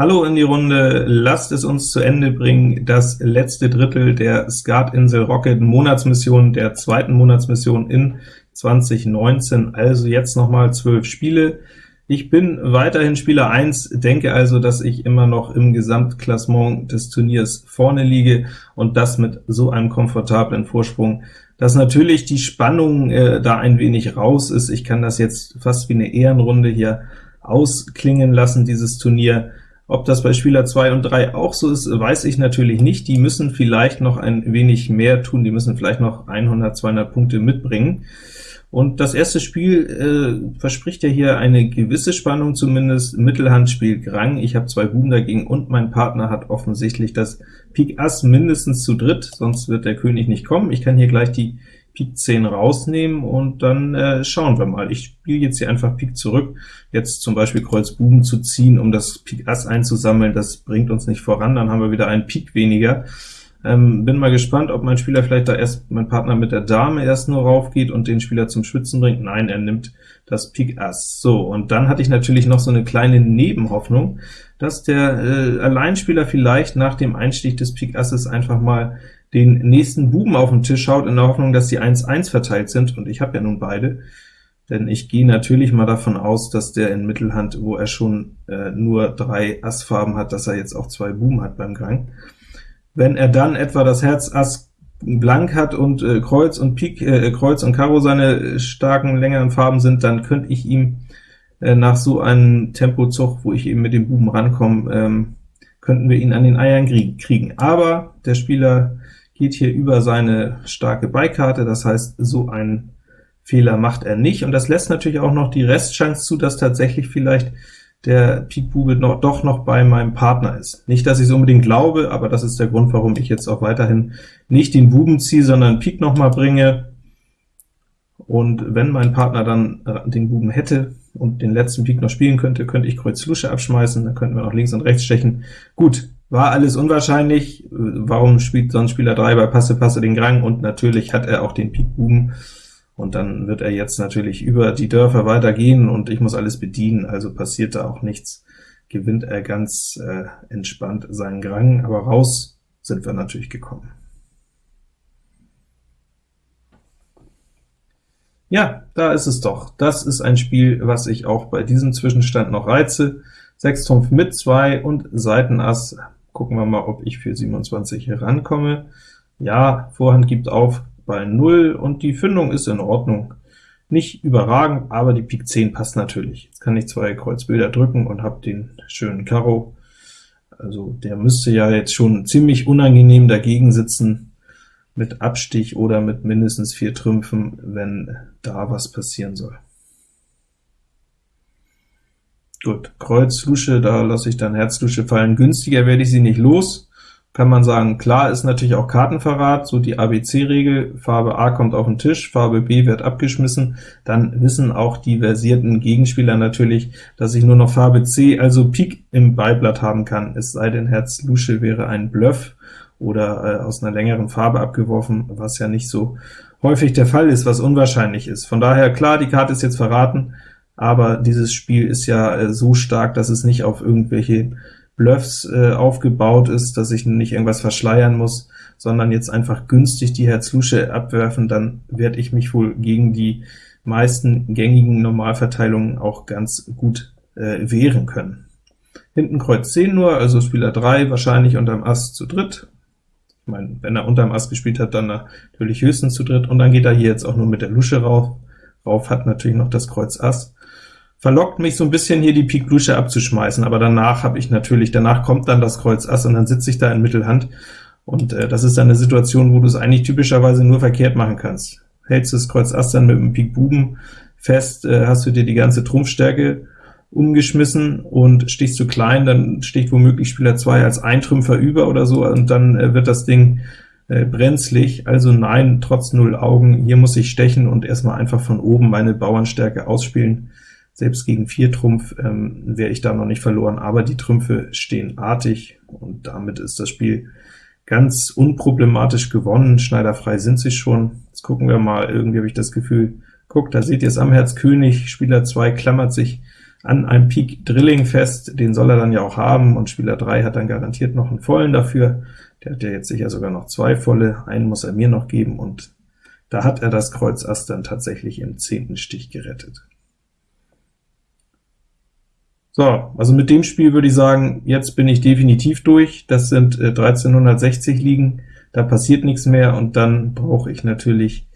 Hallo in die Runde, lasst es uns zu Ende bringen, das letzte Drittel der Skatinsel Rocket Monatsmission, der zweiten Monatsmission in 2019, also jetzt nochmal zwölf Spiele. Ich bin weiterhin Spieler 1, denke also, dass ich immer noch im Gesamtklassement des Turniers vorne liege, und das mit so einem komfortablen Vorsprung, dass natürlich die Spannung äh, da ein wenig raus ist. Ich kann das jetzt fast wie eine Ehrenrunde hier ausklingen lassen, dieses Turnier. Ob das bei Spieler 2 und 3 auch so ist, weiß ich natürlich nicht. Die müssen vielleicht noch ein wenig mehr tun, die müssen vielleicht noch 100, 200 Punkte mitbringen. Und das erste Spiel äh, verspricht ja hier eine gewisse Spannung zumindest. Mittelhand spielt Grang, ich habe zwei Buben dagegen, und mein Partner hat offensichtlich das Pik Ass mindestens zu dritt, sonst wird der König nicht kommen. Ich kann hier gleich die Pik 10 rausnehmen, und dann äh, schauen wir mal. Ich spiele jetzt hier einfach Pik zurück, jetzt zum Beispiel Kreuz Buben zu ziehen, um das Pik Ass einzusammeln, das bringt uns nicht voran, dann haben wir wieder einen Pik weniger. Ähm, bin mal gespannt, ob mein Spieler vielleicht da erst, mein Partner mit der Dame erst nur raufgeht und den Spieler zum Schwitzen bringt. Nein, er nimmt das Pik Ass. So, und dann hatte ich natürlich noch so eine kleine Nebenhoffnung, dass der äh, Alleinspieler vielleicht nach dem Einstich des Pik Asses einfach mal den nächsten Buben auf den Tisch schaut, in der Hoffnung, dass die 1-1 verteilt sind, und ich habe ja nun beide, denn ich gehe natürlich mal davon aus, dass der in Mittelhand, wo er schon äh, nur drei Assfarben hat, dass er jetzt auch zwei Buben hat beim Gang. Wenn er dann etwa das Herz Ass blank hat und äh, Kreuz und Pik, äh, Kreuz und Karo seine starken, längeren Farben sind, dann könnte ich ihm äh, nach so einem Tempozug, wo ich eben mit dem Buben rankomme, ähm, könnten wir ihn an den Eiern kriegen. Aber der Spieler geht hier über seine starke Beikarte, das heißt, so einen Fehler macht er nicht, und das lässt natürlich auch noch die Restchance zu, dass tatsächlich vielleicht der Pik Bube noch, doch noch bei meinem Partner ist. Nicht, dass ich es unbedingt glaube, aber das ist der Grund, warum ich jetzt auch weiterhin nicht den Buben ziehe, sondern Pik noch mal bringe. Und wenn mein Partner dann äh, den Buben hätte und den letzten Pik noch spielen könnte, könnte ich Kreuz Lusche abschmeißen, dann könnten wir noch links und rechts stechen. Gut, war alles unwahrscheinlich. Warum spielt sonst Spieler 3 bei Passe Passe den Grang? Und natürlich hat er auch den Pik Buben und dann wird er jetzt natürlich über die Dörfer weitergehen, und ich muss alles bedienen, also passiert da auch nichts, gewinnt er ganz äh, entspannt seinen Grang, aber raus sind wir natürlich gekommen. Ja, da ist es doch. Das ist ein Spiel, was ich auch bei diesem Zwischenstand noch reize. 6 Trumpf mit 2 und Seitenass. Gucken wir mal, ob ich für 27 herankomme. Ja, Vorhand gibt auf, bei 0, und die Fündung ist in Ordnung. Nicht überragend, aber die Pik 10 passt natürlich. Jetzt kann ich zwei Kreuzbilder drücken und habe den schönen Karo. Also der müsste ja jetzt schon ziemlich unangenehm dagegen sitzen, mit Abstich oder mit mindestens vier Trümpfen, wenn da was passieren soll. Gut, Kreuz, Lusche, da lasse ich dann Herz, Lusche fallen. Günstiger werde ich sie nicht los kann man sagen, klar ist natürlich auch Kartenverrat, so die ABC-Regel, Farbe A kommt auf den Tisch, Farbe B wird abgeschmissen, dann wissen auch die versierten Gegenspieler natürlich, dass ich nur noch Farbe C, also Pik im Beiblatt haben kann, es sei denn Herz Lusche wäre ein Bluff oder äh, aus einer längeren Farbe abgeworfen, was ja nicht so häufig der Fall ist, was unwahrscheinlich ist. Von daher, klar, die Karte ist jetzt verraten, aber dieses Spiel ist ja äh, so stark, dass es nicht auf irgendwelche Bluffs äh, aufgebaut ist, dass ich nicht irgendwas verschleiern muss, sondern jetzt einfach günstig die Herz-Lusche abwerfen, dann werde ich mich wohl gegen die meisten gängigen Normalverteilungen auch ganz gut äh, wehren können. Hinten Kreuz 10 nur, also Spieler 3 wahrscheinlich unterm Ass zu dritt. Ich meine, wenn er unterm Ass gespielt hat, dann natürlich höchstens zu dritt, und dann geht er hier jetzt auch nur mit der Lusche rauf. Rauf hat natürlich noch das Kreuz Ass verlockt mich so ein bisschen hier die Pik Lusche abzuschmeißen, aber danach habe ich natürlich, danach kommt dann das Kreuz Ass, und dann sitze ich da in Mittelhand, und äh, das ist dann eine Situation, wo du es eigentlich typischerweise nur verkehrt machen kannst. Hältst du das Kreuz Ass dann mit dem Pik Buben fest, äh, hast du dir die ganze Trumpfstärke umgeschmissen, und stichst du klein, dann sticht womöglich Spieler 2 als Eintrümpfer über oder so, und dann äh, wird das Ding äh, brenzlig, also nein, trotz null Augen, hier muss ich stechen und erstmal einfach von oben meine Bauernstärke ausspielen. Selbst gegen 4 Trumpf ähm, wäre ich da noch nicht verloren, aber die Trümpfe stehen artig, und damit ist das Spiel ganz unproblematisch gewonnen. Schneiderfrei sind sie schon. Jetzt gucken wir mal, irgendwie habe ich das Gefühl, guck, da seht ihr es am Herz König, Spieler 2 klammert sich an einem Pik Drilling fest, den soll er dann ja auch haben, und Spieler 3 hat dann garantiert noch einen vollen dafür. Der hat ja jetzt sicher sogar noch zwei volle, einen muss er mir noch geben, und da hat er das Kreuz Ass dann tatsächlich im zehnten Stich gerettet. So, also mit dem Spiel würde ich sagen, jetzt bin ich definitiv durch. Das sind äh, 1360 Ligen, da passiert nichts mehr, und dann brauche ich natürlich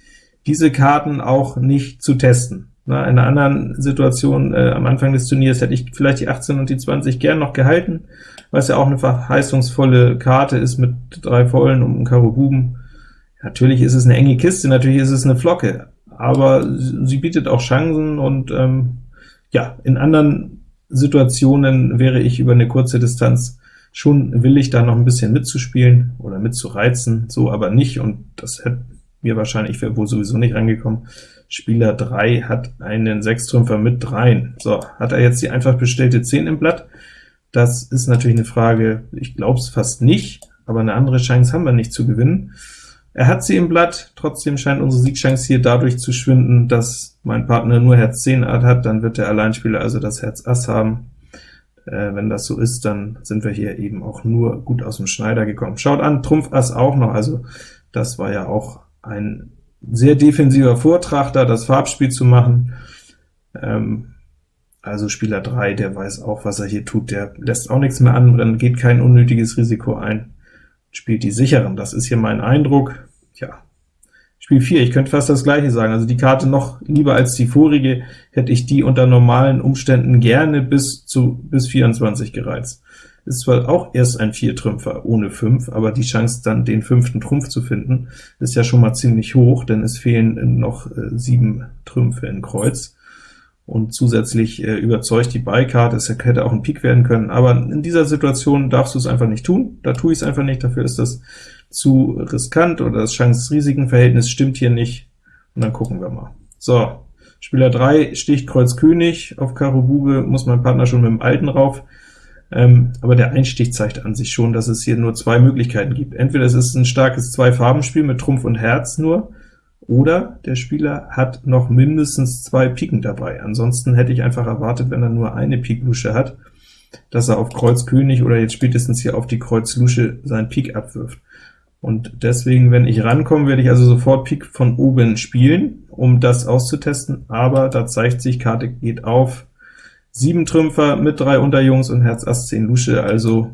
diese Karten auch nicht zu testen. Na, in einer anderen Situation äh, am Anfang des Turniers hätte ich vielleicht die 18 und die 20 gern noch gehalten, weil es ja auch eine verheißungsvolle Karte ist mit drei Vollen und einem Karo Buben. Natürlich ist es eine enge Kiste, natürlich ist es eine Flocke, aber sie bietet auch Chancen, und ähm, ja, in anderen Situationen wäre ich über eine kurze Distanz schon willig, da noch ein bisschen mitzuspielen oder mitzureizen, so aber nicht, und das hätte mir wahrscheinlich, ich wäre wohl sowieso nicht reingekommen. Spieler 3 hat einen Sechstrümpfer mit dreien. So, hat er jetzt die einfach bestellte 10 im Blatt? Das ist natürlich eine Frage, ich glaube es fast nicht, aber eine andere Chance haben wir nicht zu gewinnen. Er hat sie im Blatt, trotzdem scheint unsere Siegchance hier dadurch zu schwinden, dass mein Partner nur Herz 10 hat, dann wird der Alleinspieler also das Herz Ass haben. Äh, wenn das so ist, dann sind wir hier eben auch nur gut aus dem Schneider gekommen. Schaut an, Trumpf Ass auch noch, also das war ja auch ein sehr defensiver Vortrachter, das Farbspiel zu machen. Ähm, also Spieler 3, der weiß auch, was er hier tut, der lässt auch nichts mehr anbrennen, geht kein unnötiges Risiko ein, spielt die sicheren. Das ist hier mein Eindruck. Ja, Spiel 4, ich könnte fast das gleiche sagen, also die Karte noch lieber als die vorige, hätte ich die unter normalen Umständen gerne bis zu bis 24 gereizt. Ist zwar auch erst ein Viertrümpfer ohne 5, aber die Chance dann den fünften Trumpf zu finden, ist ja schon mal ziemlich hoch, denn es fehlen noch äh, sieben Trümpfe in Kreuz und zusätzlich äh, überzeugt die Beikarte, es hätte auch ein Pik werden können, aber in dieser Situation darfst du es einfach nicht tun, da tue ich es einfach nicht, dafür ist das zu riskant, oder das Chance-Risiken-Verhältnis stimmt hier nicht, und dann gucken wir mal. So, Spieler 3 sticht Kreuz König, auf Karo Bube. Muss mein Partner schon mit dem Alten rauf, ähm, aber der Einstich zeigt an sich schon, dass es hier nur zwei Möglichkeiten gibt. Entweder es ist ein starkes Zwei-Farben-Spiel mit Trumpf und Herz nur, oder der Spieler hat noch mindestens zwei Piken dabei. Ansonsten hätte ich einfach erwartet, wenn er nur eine Pik-Lusche hat, dass er auf Kreuz König oder jetzt spätestens hier auf die Kreuz Lusche seinen Pik abwirft. Und deswegen, wenn ich rankomme, werde ich also sofort Pik von oben spielen, um das auszutesten, aber da zeigt sich, Karte geht auf, 7 Trümpfer mit drei Unterjungs und Herz Ass 10 Lusche, also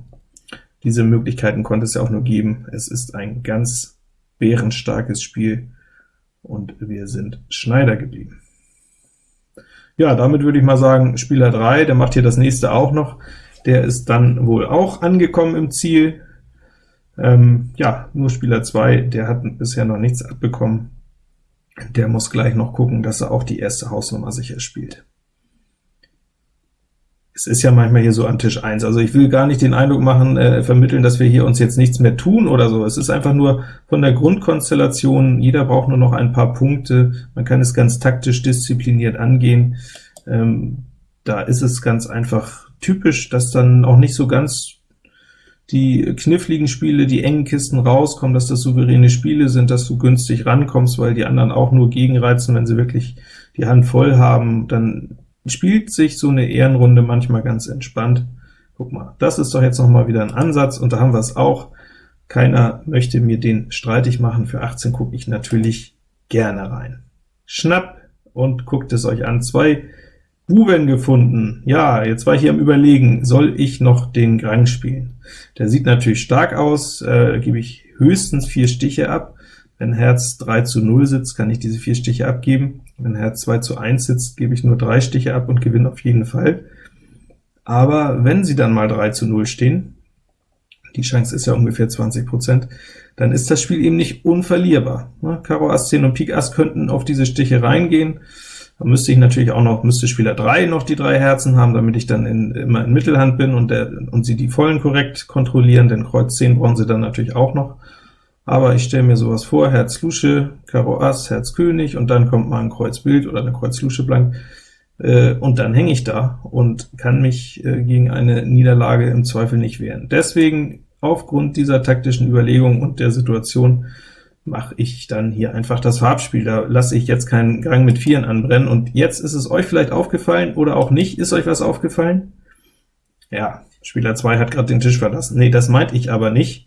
diese Möglichkeiten konnte es ja auch nur geben. Es ist ein ganz bärenstarkes Spiel, und wir sind Schneider geblieben. Ja, damit würde ich mal sagen, Spieler 3, der macht hier das nächste auch noch, der ist dann wohl auch angekommen im Ziel. Ähm, ja, nur Spieler 2, der hat bisher noch nichts abbekommen. Der muss gleich noch gucken, dass er auch die erste Hausnummer sicher spielt es ist ja manchmal hier so an Tisch 1, also ich will gar nicht den Eindruck machen, äh, vermitteln, dass wir hier uns jetzt nichts mehr tun oder so. Es ist einfach nur von der Grundkonstellation, jeder braucht nur noch ein paar Punkte, man kann es ganz taktisch diszipliniert angehen. Ähm, da ist es ganz einfach typisch, dass dann auch nicht so ganz die kniffligen Spiele, die engen Kisten rauskommen, dass das souveräne Spiele sind, dass du günstig rankommst, weil die anderen auch nur gegenreizen, wenn sie wirklich die Hand voll haben, dann spielt sich so eine Ehrenrunde manchmal ganz entspannt. Guck mal, das ist doch jetzt noch mal wieder ein Ansatz, und da haben wir es auch. Keiner möchte mir den streitig machen. Für 18 gucke ich natürlich gerne rein. Schnapp und guckt es euch an. Zwei Buben gefunden. Ja, jetzt war ich hier am Überlegen, soll ich noch den Grang spielen? Der sieht natürlich stark aus, äh, gebe ich höchstens vier Stiche ab. Wenn Herz 3 zu 0 sitzt, kann ich diese vier Stiche abgeben. Wenn Herz 2 zu 1 sitzt, gebe ich nur drei Stiche ab und gewinne auf jeden Fall. Aber wenn sie dann mal 3 zu 0 stehen, die Chance ist ja ungefähr 20%, dann ist das Spiel eben nicht unverlierbar. Ne? Karo Ass 10 und Pik Ass könnten auf diese Stiche reingehen, da müsste ich natürlich auch noch, müsste Spieler 3 noch die drei Herzen haben, damit ich dann in, immer in Mittelhand bin und, der, und sie die Vollen korrekt kontrollieren, denn Kreuz 10 brauchen sie dann natürlich auch noch aber ich stelle mir sowas vor, Herz Lusche, Karo Ass, Herz König, und dann kommt mal ein Kreuz Bild oder eine Kreuz Lusche blank, äh, und dann hänge ich da und kann mich äh, gegen eine Niederlage im Zweifel nicht wehren. Deswegen, aufgrund dieser taktischen Überlegung und der Situation, mache ich dann hier einfach das Farbspiel. Da lasse ich jetzt keinen Gang mit Vieren anbrennen. Und jetzt ist es euch vielleicht aufgefallen oder auch nicht. Ist euch was aufgefallen? Ja, Spieler 2 hat gerade den Tisch verlassen. Nee, das meinte ich aber nicht.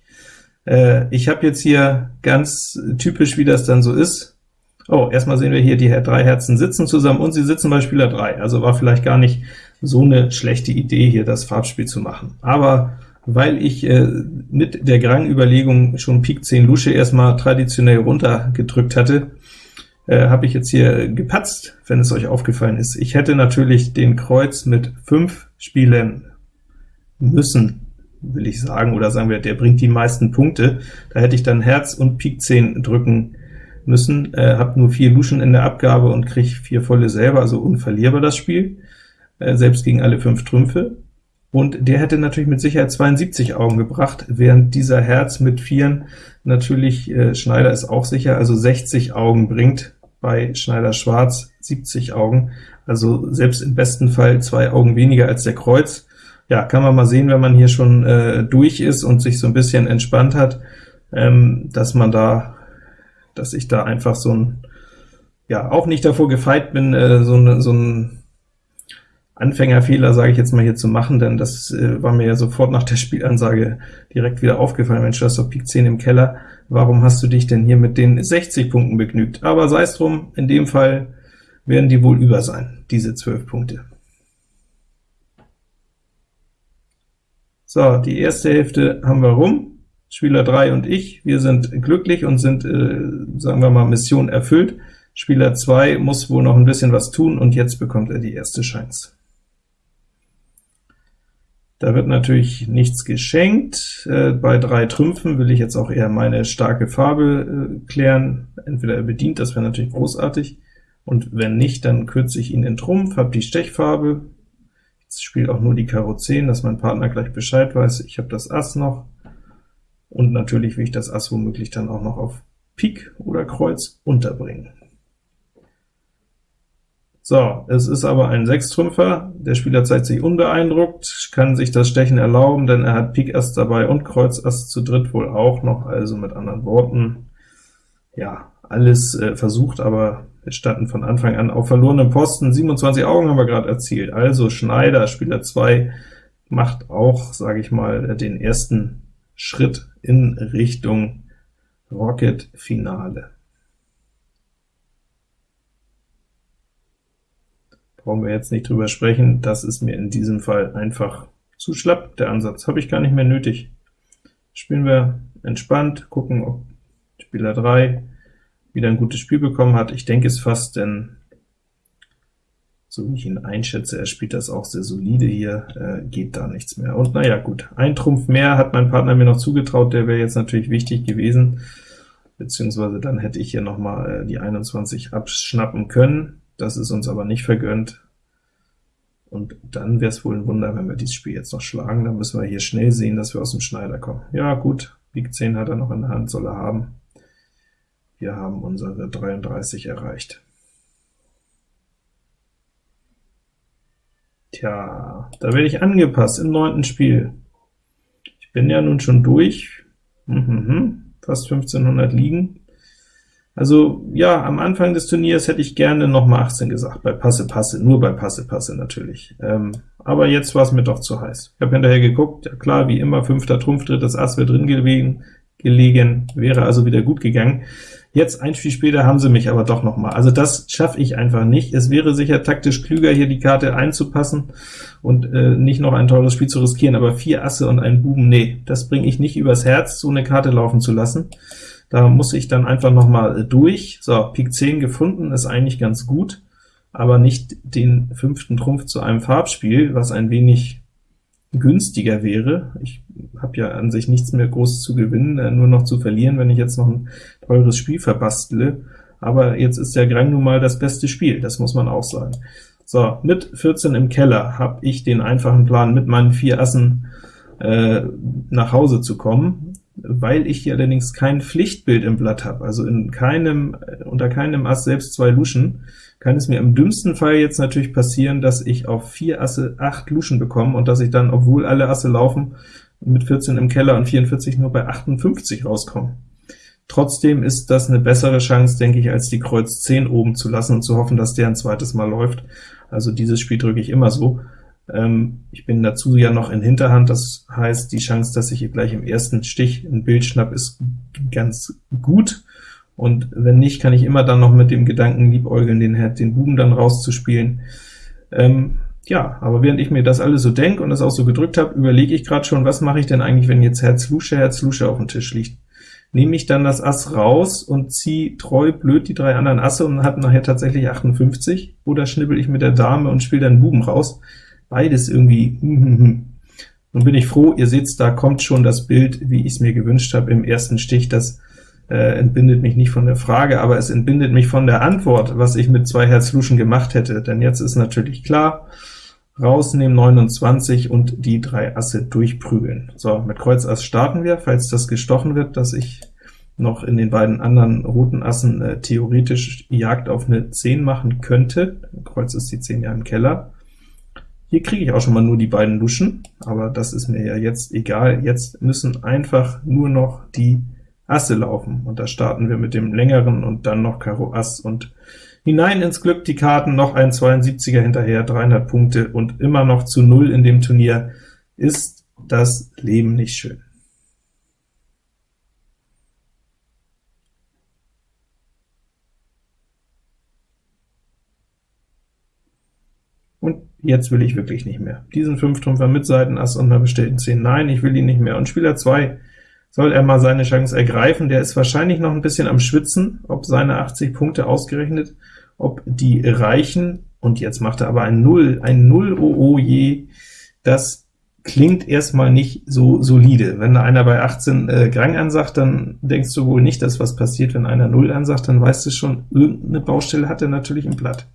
Äh, ich habe jetzt hier ganz typisch, wie das dann so ist. Oh, erstmal sehen wir hier, die drei Herzen sitzen zusammen, und sie sitzen bei Spieler 3. Also war vielleicht gar nicht so eine schlechte Idee, hier das Farbspiel zu machen. Aber weil ich äh, mit der Grang-Überlegung schon Pik 10 Lusche erstmal traditionell runtergedrückt hatte, äh, habe ich jetzt hier gepatzt, wenn es euch aufgefallen ist. Ich hätte natürlich den Kreuz mit 5 spielen müssen, will ich sagen, oder sagen wir, der bringt die meisten Punkte. Da hätte ich dann Herz und Pik 10 drücken müssen, äh, habe nur vier Luschen in der Abgabe und kriege vier volle selber, also unverlierbar das Spiel, äh, selbst gegen alle fünf Trümpfe und der hätte natürlich mit Sicherheit 72 Augen gebracht, während dieser Herz mit Vieren natürlich, äh, Schneider ist auch sicher, also 60 Augen bringt, bei Schneider Schwarz 70 Augen, also selbst im besten Fall zwei Augen weniger als der Kreuz. Ja, kann man mal sehen, wenn man hier schon äh, durch ist und sich so ein bisschen entspannt hat, ähm, dass man da, dass ich da einfach so ein, ja, auch nicht davor gefeit bin, äh, so, ne, so ein Anfängerfehler, sage ich jetzt mal hier zu machen, denn das äh, war mir ja sofort nach der Spielansage direkt wieder aufgefallen. Mensch, du hast doch Pik 10 im Keller, warum hast du dich denn hier mit den 60 Punkten begnügt? Aber sei es drum, in dem Fall werden die wohl über sein, diese 12 Punkte. So, die erste Hälfte haben wir rum. Spieler 3 und ich, wir sind glücklich und sind, äh, sagen wir mal, Mission erfüllt. Spieler 2 muss wohl noch ein bisschen was tun, und jetzt bekommt er die erste Chance. Da wird natürlich nichts geschenkt. Äh, bei drei Trümpfen will ich jetzt auch eher meine starke Farbe äh, klären. Entweder er bedient, das wäre natürlich großartig, und wenn nicht, dann kürze ich ihn in Trumpf, habe die Stechfarbe. Jetzt spielt auch nur die Karo 10, dass mein Partner gleich Bescheid weiß. Ich habe das Ass noch, und natürlich will ich das Ass womöglich dann auch noch auf Pik oder Kreuz unterbringen. So, es ist aber ein Sechstrümpfer, der Spieler zeigt sich unbeeindruckt, kann sich das Stechen erlauben, denn er hat Pik Ass dabei und Kreuz Ass zu dritt wohl auch noch, also mit anderen Worten, ja, alles äh, versucht, aber wir standen von Anfang an auf verlorenem Posten, 27 Augen haben wir gerade erzielt, also Schneider, Spieler 2, macht auch, sage ich mal, den ersten Schritt in Richtung Rocket-Finale. brauchen wir jetzt nicht drüber sprechen, das ist mir in diesem Fall einfach zu schlapp, der Ansatz habe ich gar nicht mehr nötig. Spielen wir entspannt, gucken, ob Spieler 3 wieder ein gutes Spiel bekommen hat. Ich denke es fast, denn so wie ich ihn einschätze, er spielt das auch sehr solide hier, äh, geht da nichts mehr. Und naja, gut, ein Trumpf mehr hat mein Partner mir noch zugetraut, der wäre jetzt natürlich wichtig gewesen, beziehungsweise dann hätte ich hier noch mal äh, die 21 abschnappen können. Das ist uns aber nicht vergönnt, und dann wäre es wohl ein Wunder, wenn wir dieses Spiel jetzt noch schlagen. Dann müssen wir hier schnell sehen, dass wir aus dem Schneider kommen. Ja gut, Pik 10 hat er noch in der Hand, soll er haben. Wir haben unsere 33 erreicht. Tja, da werde ich angepasst im neunten Spiel. Ich bin ja nun schon durch, mhm, fast 1500 liegen. Also ja, am Anfang des Turniers hätte ich gerne noch mal 18 gesagt, bei Passe Passe, nur bei Passe Passe natürlich. Ähm, aber jetzt war es mir doch zu heiß. Ich habe hinterher geguckt, ja klar, wie immer, fünfter Trumpf, drittes Ass wäre drin gelegen, wäre also wieder gut gegangen. Jetzt, ein Spiel später, haben sie mich aber doch noch mal. Also das schaffe ich einfach nicht. Es wäre sicher taktisch klüger, hier die Karte einzupassen und äh, nicht noch ein teures Spiel zu riskieren, aber vier Asse und einen Buben, nee, das bringe ich nicht übers Herz, so eine Karte laufen zu lassen. Da muss ich dann einfach noch mal durch. So, Pik 10 gefunden, ist eigentlich ganz gut, aber nicht den fünften Trumpf zu einem Farbspiel, was ein wenig günstiger wäre. Ich habe ja an sich nichts mehr groß zu gewinnen, äh, nur noch zu verlieren, wenn ich jetzt noch ein teures Spiel verbastle. Aber jetzt ist der Grang nun mal das beste Spiel, das muss man auch sagen. So, mit 14 im Keller habe ich den einfachen Plan, mit meinen vier Assen äh, nach Hause zu kommen weil ich hier allerdings kein Pflichtbild im Blatt habe, also in keinem, unter keinem Ass selbst zwei Luschen, kann es mir im dümmsten Fall jetzt natürlich passieren, dass ich auf vier Asse acht Luschen bekomme und dass ich dann, obwohl alle Asse laufen, mit 14 im Keller und 44 nur bei 58 rauskomme. Trotzdem ist das eine bessere Chance, denke ich, als die Kreuz 10 oben zu lassen und zu hoffen, dass der ein zweites Mal läuft. Also dieses Spiel drücke ich immer so. Ähm, ich bin dazu ja noch in Hinterhand, das heißt, die Chance, dass ich gleich im ersten Stich ein Bild schnapp, ist ganz gut. Und wenn nicht, kann ich immer dann noch mit dem Gedanken liebäugeln, den, den Buben dann rauszuspielen. Ähm, ja, aber während ich mir das alles so denke und das auch so gedrückt habe, überlege ich gerade schon, was mache ich denn eigentlich, wenn jetzt Herz Lusche, Herz Lusche auf dem Tisch liegt. Nehme ich dann das Ass raus und ziehe treu blöd die drei anderen Asse und habe nachher tatsächlich 58, oder schnibbel ich mit der Dame und spiele dann Buben raus? Beides irgendwie, hm, hm, hm. Nun bin ich froh, ihr seht, da kommt schon das Bild, wie ich es mir gewünscht habe im ersten Stich, das äh, entbindet mich nicht von der Frage, aber es entbindet mich von der Antwort, was ich mit zwei Herz Luschen gemacht hätte, denn jetzt ist natürlich klar, rausnehmen 29 und die drei Asse durchprügeln. So, mit Kreuz Ass starten wir, falls das gestochen wird, dass ich noch in den beiden anderen roten Assen äh, theoretisch Jagd auf eine 10 machen könnte. Kreuz ist die 10 ja im Keller. Hier kriege ich auch schon mal nur die beiden Luschen, aber das ist mir ja jetzt egal. Jetzt müssen einfach nur noch die Asse laufen, und da starten wir mit dem längeren und dann noch Karo Ass und Hinein ins Glück die Karten, noch ein 72er hinterher, 300 Punkte und immer noch zu Null in dem Turnier. Ist das Leben nicht schön? Und jetzt will ich wirklich nicht mehr. Diesen Fünftrümpfer mit Seitenass und einer bestellten 10, nein, ich will ihn nicht mehr. Und Spieler 2 soll er mal seine Chance ergreifen, der ist wahrscheinlich noch ein bisschen am Schwitzen, ob seine 80 Punkte ausgerechnet ob die reichen, und jetzt macht er aber ein Null, ein Null, oh, oh je, das klingt erstmal nicht so solide. Wenn da einer bei 18 äh, Grang ansagt, dann denkst du wohl nicht, dass was passiert, wenn einer Null ansagt, dann weißt du schon, irgendeine Baustelle hat er natürlich im Blatt.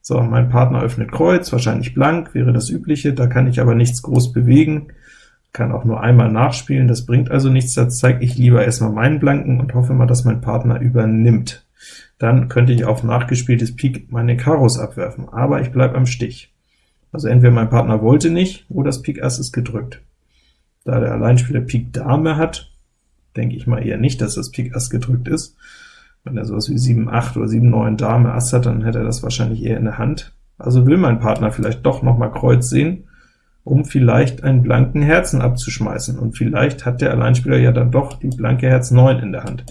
So, mein Partner öffnet Kreuz, wahrscheinlich blank, wäre das übliche, da kann ich aber nichts groß bewegen, kann auch nur einmal nachspielen, das bringt also nichts, da zeige ich lieber erstmal meinen Blanken und hoffe mal, dass mein Partner übernimmt dann könnte ich auf nachgespieltes Pik meine Karos abwerfen, aber ich bleibe am Stich. Also entweder mein Partner wollte nicht, oder das Pik Ass ist gedrückt. Da der Alleinspieler Pik Dame hat, denke ich mal eher nicht, dass das Pik Ass gedrückt ist. Wenn er sowas wie 7, 8 oder 7, 9 Dame Ass hat, dann hätte er das wahrscheinlich eher in der Hand. Also will mein Partner vielleicht doch noch mal Kreuz sehen, um vielleicht einen blanken Herzen abzuschmeißen, und vielleicht hat der Alleinspieler ja dann doch die blanke Herz 9 in der Hand.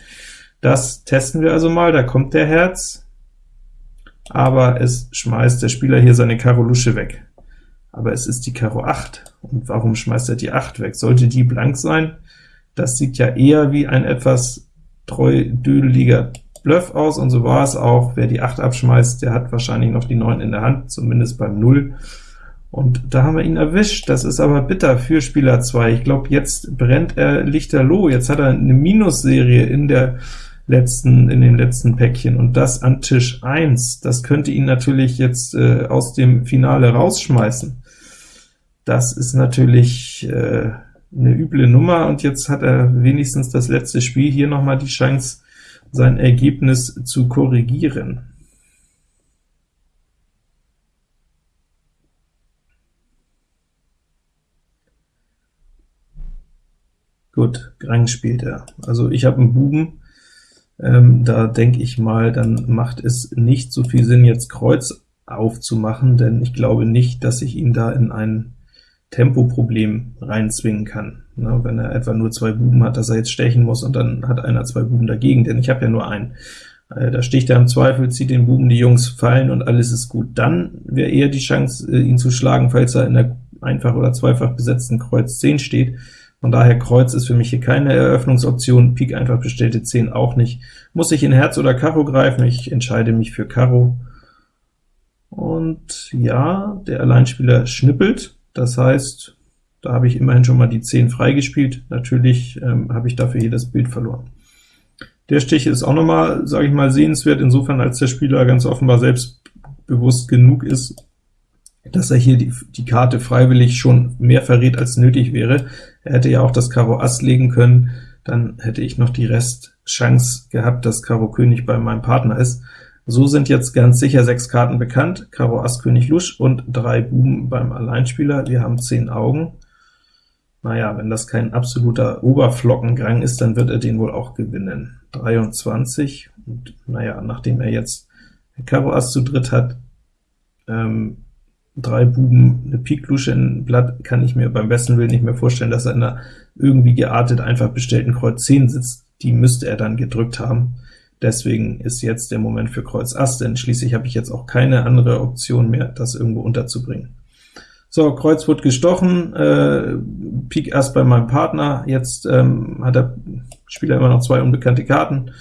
Das testen wir also mal, da kommt der Herz, aber es schmeißt der Spieler hier seine Karo Lusche weg. Aber es ist die Karo 8, und warum schmeißt er die 8 weg? Sollte die blank sein? Das sieht ja eher wie ein etwas treu dödeliger Bluff aus, und so war es auch. Wer die 8 abschmeißt, der hat wahrscheinlich noch die 9 in der Hand, zumindest beim 0. Und da haben wir ihn erwischt. Das ist aber bitter für Spieler 2. Ich glaube, jetzt brennt er lichterloh. Jetzt hat er eine Minusserie in der letzten, in den letzten Päckchen, und das an Tisch 1, das könnte ihn natürlich jetzt äh, aus dem Finale rausschmeißen. Das ist natürlich äh, eine üble Nummer, und jetzt hat er wenigstens das letzte Spiel hier noch mal die Chance, sein Ergebnis zu korrigieren. Gut, Grang spielt er. Also ich habe einen Buben, ähm, da denke ich mal, dann macht es nicht so viel Sinn, jetzt Kreuz aufzumachen, denn ich glaube nicht, dass ich ihn da in ein Tempoproblem reinzwingen kann. Na, wenn er etwa nur zwei Buben hat, dass er jetzt stechen muss, und dann hat einer zwei Buben dagegen, denn ich habe ja nur einen. Äh, da sticht er im Zweifel, zieht den Buben, die Jungs fallen, und alles ist gut. Dann wäre eher die Chance, äh, ihn zu schlagen, falls er in der einfach- oder zweifach besetzten Kreuz 10 steht. Von daher Kreuz ist für mich hier keine Eröffnungsoption, Pik einfach bestellte 10 auch nicht. Muss ich in Herz oder Karo greifen? Ich entscheide mich für Karo. Und ja, der Alleinspieler schnippelt, das heißt, da habe ich immerhin schon mal die 10 freigespielt. Natürlich ähm, habe ich dafür hier das Bild verloren. Der Stich ist auch nochmal, sage ich mal, sehenswert, insofern als der Spieler ganz offenbar selbstbewusst genug ist, dass er hier die, die Karte freiwillig schon mehr verrät, als nötig wäre. Er hätte ja auch das Karo Ass legen können, dann hätte ich noch die Restchance gehabt, dass Karo König bei meinem Partner ist. So sind jetzt ganz sicher sechs Karten bekannt, Karo Ass König Lusch und drei Buben beim Alleinspieler. Wir haben zehn Augen. Naja, wenn das kein absoluter Oberflockengang ist, dann wird er den wohl auch gewinnen. 23, und naja, nachdem er jetzt Karo Ass zu dritt hat, ähm, drei Buben, eine Pik Lusche in Blatt, kann ich mir beim besten Willen nicht mehr vorstellen, dass er in einer irgendwie geartet einfach bestellten Kreuz 10 sitzt. Die müsste er dann gedrückt haben. Deswegen ist jetzt der Moment für Kreuz Ass, denn schließlich habe ich jetzt auch keine andere Option mehr, das irgendwo unterzubringen. So, Kreuz wird gestochen, äh, Pik Ass bei meinem Partner, jetzt ähm, hat der Spieler immer noch zwei unbekannte Karten.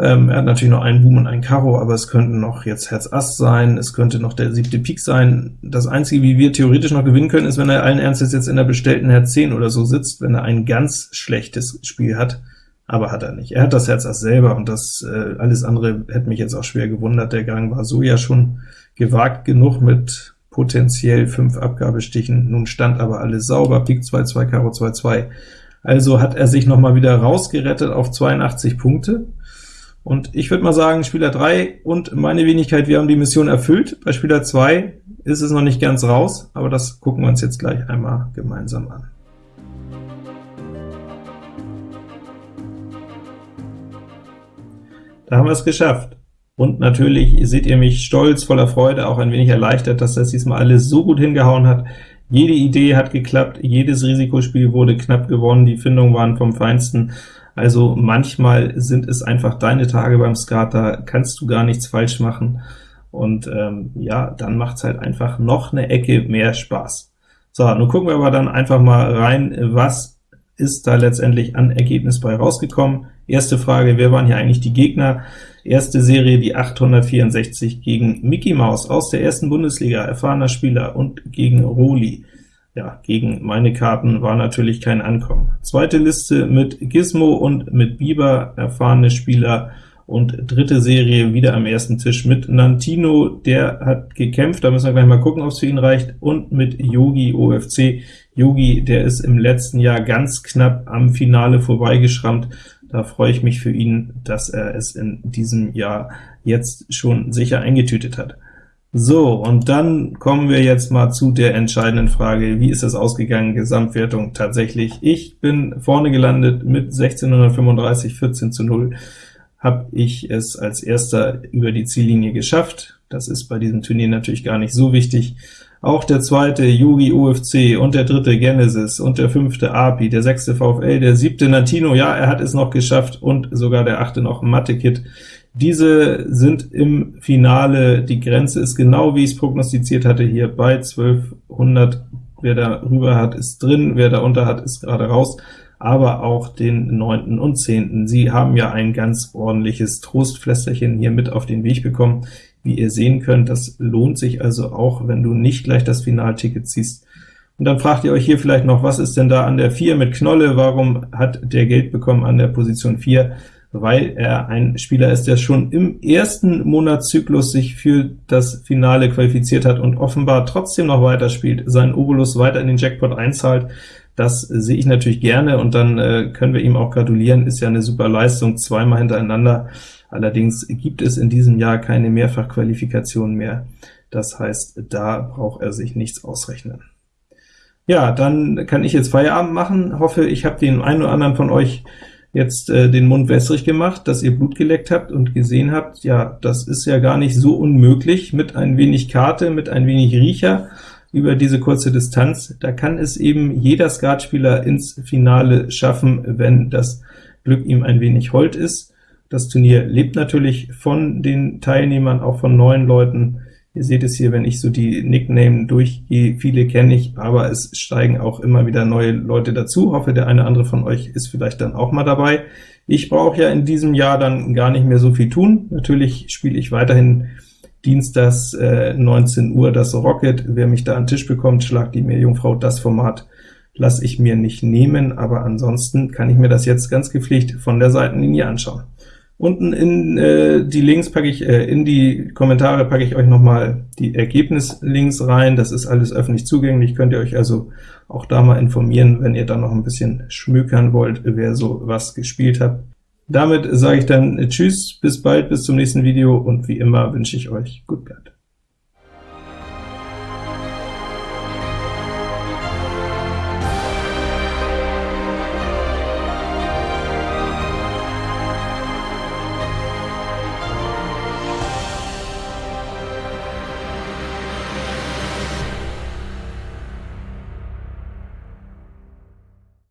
Ähm, er hat natürlich noch einen Boom und einen Karo, aber es könnten noch jetzt Herz Ass sein, es könnte noch der siebte Pik sein. Das Einzige, wie wir theoretisch noch gewinnen können, ist, wenn er allen Ernstes jetzt in der bestellten Herz 10 oder so sitzt, wenn er ein ganz schlechtes Spiel hat, aber hat er nicht. Er hat das Herz Ass selber, und das äh, alles andere hätte mich jetzt auch schwer gewundert. Der Gang war so ja schon gewagt genug mit potenziell fünf Abgabestichen, nun stand aber alles sauber, Pik 2, 2, Karo 2, 2. Also hat er sich noch mal wieder rausgerettet auf 82 Punkte, und ich würde mal sagen, Spieler 3 und meine Wenigkeit, wir haben die Mission erfüllt. Bei Spieler 2 ist es noch nicht ganz raus, aber das gucken wir uns jetzt gleich einmal gemeinsam an. Da haben wir es geschafft. Und natürlich seht ihr mich stolz, voller Freude, auch ein wenig erleichtert, dass das diesmal alles so gut hingehauen hat. Jede Idee hat geklappt, jedes Risikospiel wurde knapp gewonnen, die Findungen waren vom Feinsten. Also manchmal sind es einfach deine Tage beim Skat, da kannst du gar nichts falsch machen. Und ähm, ja, dann macht's halt einfach noch eine Ecke mehr Spaß. So, nun gucken wir aber dann einfach mal rein, was ist da letztendlich an Ergebnis bei rausgekommen. Erste Frage, wer waren hier eigentlich die Gegner? Erste Serie, die 864 gegen Mickey Mouse aus der ersten Bundesliga, erfahrener Spieler, und gegen Roli. Ja, gegen meine Karten war natürlich kein Ankommen. Zweite Liste mit Gizmo und mit Bieber, erfahrene Spieler, und dritte Serie wieder am ersten Tisch mit Nantino, der hat gekämpft, da müssen wir gleich mal gucken, ob es für ihn reicht, und mit Yogi OFC. Yogi, der ist im letzten Jahr ganz knapp am Finale vorbeigeschrammt, da freue ich mich für ihn, dass er es in diesem Jahr jetzt schon sicher eingetütet hat. So, und dann kommen wir jetzt mal zu der entscheidenden Frage, wie ist es ausgegangen, Gesamtwertung tatsächlich. Ich bin vorne gelandet mit 1635, 14 zu 0, habe ich es als erster über die Ziellinie geschafft. Das ist bei diesem Turnier natürlich gar nicht so wichtig. Auch der zweite Yugi UFC und der dritte Genesis und der fünfte API, der sechste VfL, der siebte Natino, ja, er hat es noch geschafft, und sogar der achte noch Mathe-Kit. Diese sind im Finale, die Grenze ist genau, wie ich es prognostiziert hatte, hier bei 1200. Wer da rüber hat, ist drin, wer da unter hat, ist gerade raus, aber auch den 9. und 10. Sie haben ja ein ganz ordentliches Trostflästerchen hier mit auf den Weg bekommen. Wie ihr sehen könnt, das lohnt sich also auch, wenn du nicht gleich das Finalticket ziehst. Und dann fragt ihr euch hier vielleicht noch, was ist denn da an der 4 mit Knolle? Warum hat der Geld bekommen an der Position 4? Weil er ein Spieler ist, der schon im ersten Monatszyklus sich für das Finale qualifiziert hat und offenbar trotzdem noch weiterspielt, seinen Obolus weiter in den Jackpot einzahlt. Das sehe ich natürlich gerne, und dann äh, können wir ihm auch gratulieren, ist ja eine super Leistung, zweimal hintereinander. Allerdings gibt es in diesem Jahr keine Mehrfachqualifikation mehr. Das heißt, da braucht er sich nichts ausrechnen. Ja, dann kann ich jetzt Feierabend machen. Hoffe, ich habe den einen oder anderen von euch jetzt äh, den Mund wässrig gemacht, dass ihr Blut geleckt habt und gesehen habt, ja, das ist ja gar nicht so unmöglich, mit ein wenig Karte, mit ein wenig Riecher über diese kurze Distanz. Da kann es eben jeder Skatspieler ins Finale schaffen, wenn das Glück ihm ein wenig hold ist. Das Turnier lebt natürlich von den Teilnehmern, auch von neuen Leuten. Ihr seht es hier, wenn ich so die Nickname durchgehe, viele kenne ich, aber es steigen auch immer wieder neue Leute dazu. Hoffe, der eine oder andere von euch ist vielleicht dann auch mal dabei. Ich brauche ja in diesem Jahr dann gar nicht mehr so viel tun. Natürlich spiele ich weiterhin dienstags äh, 19 Uhr das Rocket. Wer mich da an den Tisch bekommt, schlagt die Meerjungfrau. Das Format lasse ich mir nicht nehmen, aber ansonsten kann ich mir das jetzt ganz gepflegt von der Seitenlinie anschauen. Unten in äh, die Links packe ich, äh, in die Kommentare packe ich euch nochmal die Ergebnislinks rein. Das ist alles öffentlich zugänglich, könnt ihr euch also auch da mal informieren, wenn ihr da noch ein bisschen schmökern wollt, wer so was gespielt hat. Damit sage ich dann Tschüss, bis bald, bis zum nächsten Video, und wie immer wünsche ich euch Gut.